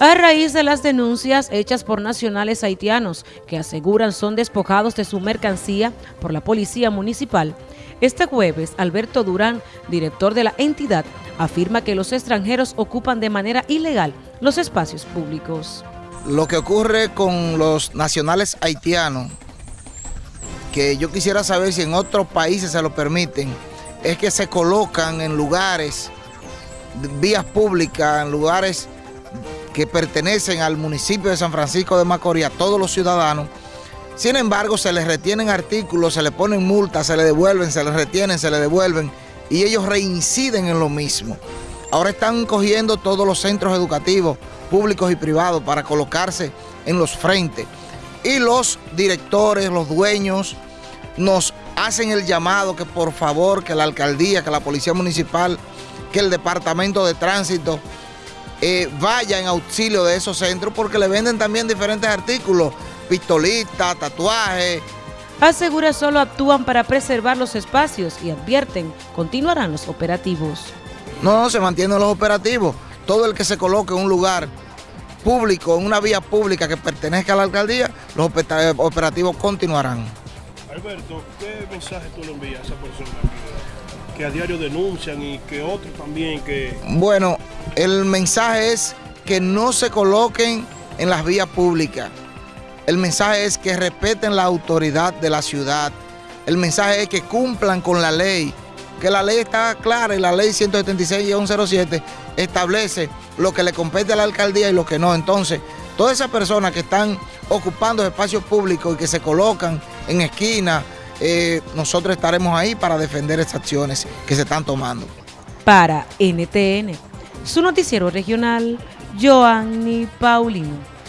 a raíz de las denuncias hechas por nacionales haitianos que aseguran son despojados de su mercancía por la policía municipal. Este jueves, Alberto Durán, director de la entidad, afirma que los extranjeros ocupan de manera ilegal los espacios públicos. Lo que ocurre con los nacionales haitianos, que yo quisiera saber si en otros países se lo permiten, es que se colocan en lugares, vías públicas, en lugares que pertenecen al municipio de San Francisco de Macorís, a todos los ciudadanos. Sin embargo, se les retienen artículos, se les ponen multas, se les devuelven, se les retienen, se les devuelven y ellos reinciden en lo mismo. Ahora están cogiendo todos los centros educativos, públicos y privados, para colocarse en los frentes. Y los directores, los dueños, nos hacen el llamado que por favor, que la alcaldía, que la policía municipal, que el departamento de tránsito eh, vaya en auxilio de esos centros porque le venden también diferentes artículos, pistolitas, tatuajes. Asegura solo actúan para preservar los espacios y advierten, continuarán los operativos. No, no, se mantienen los operativos. Todo el que se coloque en un lugar público, en una vía pública que pertenezca a la alcaldía, los operativos continuarán. Alberto, ¿qué mensaje tú le envías a esa persona que a diario denuncian y que otros también que... Bueno, el mensaje es que no se coloquen en las vías públicas. El mensaje es que respeten la autoridad de la ciudad. El mensaje es que cumplan con la ley, que la ley está clara y la ley 176 y 107 establece lo que le compete a la alcaldía y lo que no. Entonces, todas esas personas que están ocupando espacios públicos y que se colocan en esquinas, eh, nosotros estaremos ahí para defender esas acciones que se están tomando. Para NTN, su noticiero regional, Joanny Paulino.